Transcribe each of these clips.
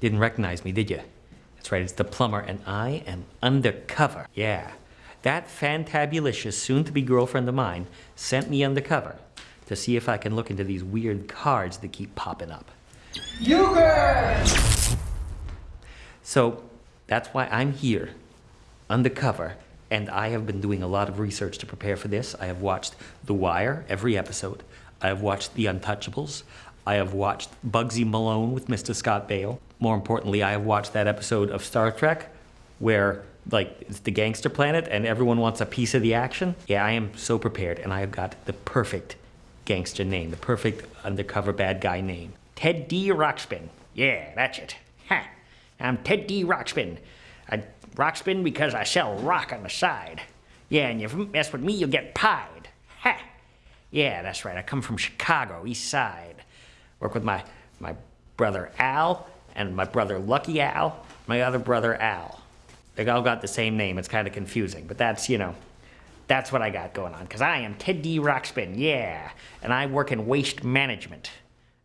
Didn't recognize me, did you? That's right, it's the plumber, and I am undercover. Yeah. That fantabulicious soon to be girlfriend of mine sent me undercover to see if I can look into these weird cards that keep popping up. Euchre! So that's why I'm here, undercover, and I have been doing a lot of research to prepare for this. I have watched The Wire, every episode. I have watched The Untouchables. I have watched Bugsy Malone with Mr. Scott Baio. More importantly, I have watched that episode of Star Trek where like it's the gangster planet and everyone wants a piece of the action. Yeah, I am so prepared and I have got the perfect gangster name, the perfect undercover bad guy name. Ted D. Rockspin. Yeah, that's it. Ha! I'm Ted D. Rockspin. I rockspin because I sell rock on the side. Yeah, and if you mess with me, you'll get pied. Ha! Yeah, that's right. I come from Chicago, East Side. Work with my my brother Al and my brother Lucky Al, my other brother Al. They all got the same name. It's kind of confusing, but that's, you know, that's what I got going on. Because I am Ted D. Rockspin, yeah. And I work in waste management.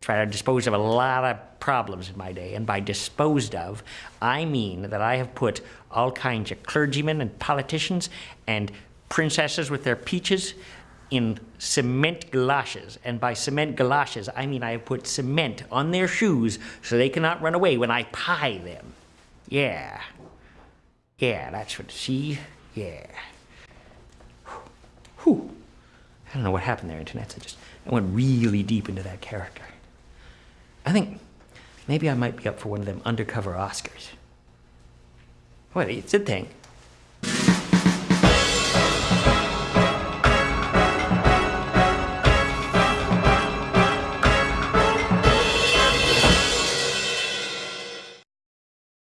Try to dispose of a lot of problems in my day. And by disposed of, I mean that I have put all kinds of clergymen and politicians and princesses with their peaches in cement galoshes. And by cement galoshes, I mean I have put cement on their shoes so they cannot run away when I pie them. Yeah. Yeah, that's what, see? Yeah. Whew. I don't know what happened there, Internet. I just, I went really deep into that character. I think maybe I might be up for one of them undercover Oscars. What, it's a thing.